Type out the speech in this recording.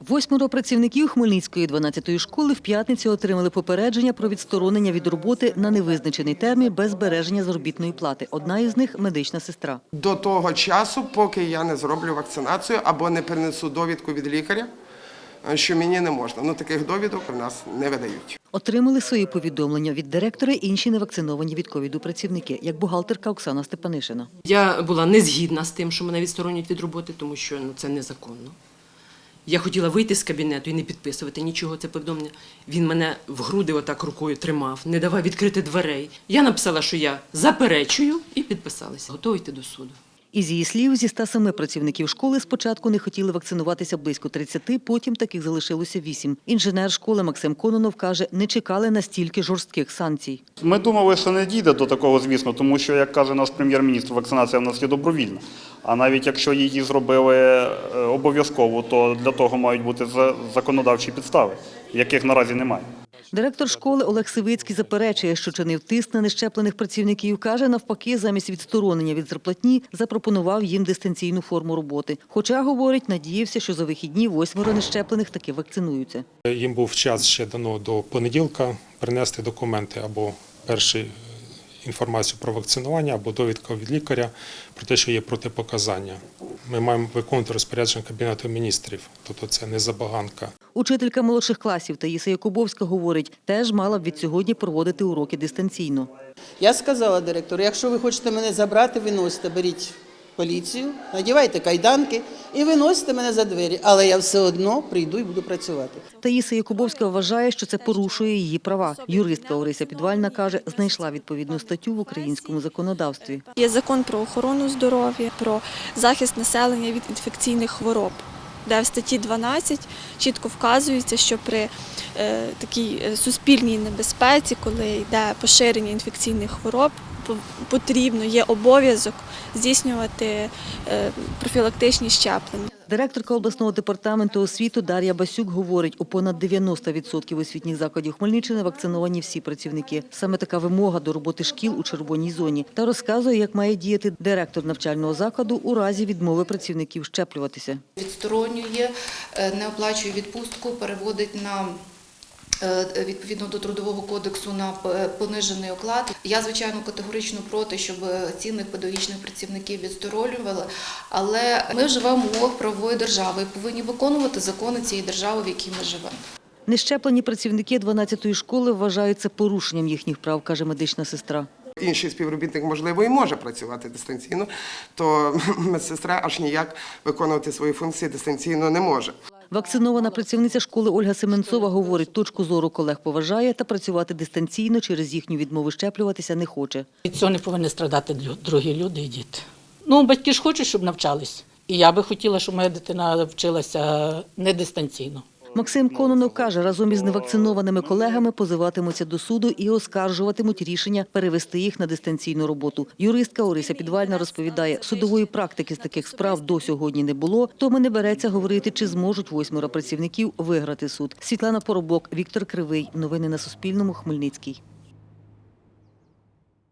Восьмеро працівників Хмельницької 12-ї школи в п'ятницю отримали попередження про відсторонення від роботи на невизначений термін без збереження заробітної плати. Одна із них медична сестра. До того часу, поки я не зроблю вакцинацію або не принесу довідку від лікаря, що мені не можна. Ну таких довідок у нас не видають. Отримали свої повідомлення від директора інші невакциновані від ковіду працівники, як бухгалтерка Оксана Степанишина. Я була не згідна з тим, що мене відсторонюють від роботи, тому що ну, це незаконно. Я хотіла вийти з кабінету і не підписувати нічого. Це повідомлення. Він мене в груди отак рукою тримав, не давав відкрити дверей. Я написала, що я заперечую, і підписалася. Готова йти до суду. Із її слів, зі 107 працівників школи спочатку не хотіли вакцинуватися близько 30, потім таких залишилося 8. Інженер школи Максим Кононов каже, не чекали настільки жорстких санкцій. Ми думали, що не дійде до такого, звісно, тому що, як каже наш прем'єр-міністр, вакцинація в нас є добровільна. А навіть якщо її зробили е, обов'язково, то для того мають бути за- законодавчі підстави, яких наразі немає. Директор школи Олег Сивицький заперечує, що чинив тиск на нещеплених працівників. Каже, навпаки, замість відсторонення від зарплатні запропонував їм дистанційну форму роботи. Хоча, говорить, надіявся, що за вихідні восьмеро нещеплених таки вакцинуються. Їм був час ще дано до понеділка принести документи або перші е, інформацію про вакцинування, або довідка від лікаря про те, що є протипоказання. Ми маємо виконувати розпорядження Кабінету міністрів, тобто це не забаганка. Учителька молодших класів Таїса Якубовська говорить, теж мала б від сьогодні проводити уроки дистанційно. Я сказала директору, якщо ви хочете мене забрати, виносите, беріть поліцію, надівайте кайданки і виносите мене за двері. Але я все одно прийду і буду працювати. Таїса Якубовська вважає, що це порушує її права. Юристка Орися Підвальна каже, знайшла відповідну статтю в українському законодавстві. Є закон про охорону здоров'я, про захист населення від інфекційних хвороб, де в статті 12 чітко вказується, що при е, такій е, суспільній небезпеці, коли йде поширення інфекційних хвороб, потрібно, є обов'язок здійснювати е, профілактичні щеплення. Директорка обласного департаменту освіти Дар'я Басюк говорить, у понад 90% освітніх закладів Хмельниччини вакциновані всі працівники. Саме така вимога до роботи шкіл у червоній зоні. Та розказує, як має діяти директор навчального закладу у разі відмови працівників щеплюватися. відсторонює, е, не оплачує відпустку, переводить на відповідно до трудового кодексу на понижений оклад. Я звичайно категорично проти, щоб цінних педагогічних працівників відсторонювали, але ми живемо в умовах правової держави і повинні виконувати закони цієї держави, в якій ми живемо. Нещеплені працівники 12-ї школи вважають це порушенням їхніх прав, каже медична сестра. Інший співробітник, можливо, і може працювати дистанційно, то медсестра аж ніяк виконувати свої функції дистанційно не може. Вакцинована працівниця школи Ольга Семенцова говорить, точку зору колег поважає та працювати дистанційно через їхню відмову щеплюватися не хоче. Від цього не повинні страдати другі люди і діти. Ну, батьки ж хочуть, щоб навчались. І я би хотіла, щоб моя дитина вчилася не дистанційно. Максим Кононов каже, разом із невакцинованими колегами позиватимуться до суду і оскаржуватимуть рішення перевести їх на дистанційну роботу. Юристка Орися Підвальна розповідає, судової практики з таких справ до сьогодні не було, тому не береться говорити, чи зможуть восьмеро працівників виграти суд. Світлана Поробок, Віктор Кривий. Новини на Суспільному. Хмельницький.